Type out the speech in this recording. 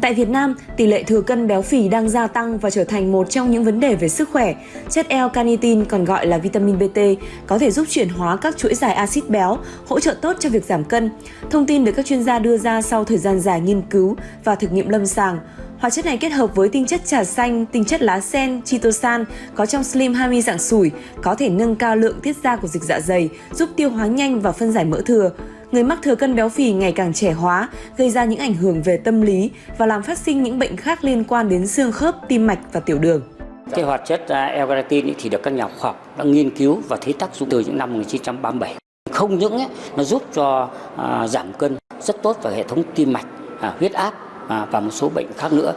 Tại Việt Nam, tỷ lệ thừa cân béo phì đang gia tăng và trở thành một trong những vấn đề về sức khỏe. Chất L-carnitin còn gọi là vitamin BT có thể giúp chuyển hóa các chuỗi dài axit béo, hỗ trợ tốt cho việc giảm cân. Thông tin được các chuyên gia đưa ra sau thời gian dài nghiên cứu và thực nghiệm lâm sàng. Hóa chất này kết hợp với tinh chất trà xanh, tinh chất lá sen, chitosan có trong Slim Hami dạng sủi có thể nâng cao lượng tiết ra của dịch dạ dày, giúp tiêu hóa nhanh và phân giải mỡ thừa người mắc thừa cân béo phì ngày càng trẻ hóa, gây ra những ảnh hưởng về tâm lý và làm phát sinh những bệnh khác liên quan đến xương khớp, tim mạch và tiểu đường. Cái hoạt chất à, L-carnitin thì được các nhà khoa học đã nghiên cứu và thấy tác dụng từ những năm 1937. Không những ấy, nó giúp cho à, giảm cân rất tốt vào hệ thống tim mạch, à, huyết áp à, và một số bệnh khác nữa.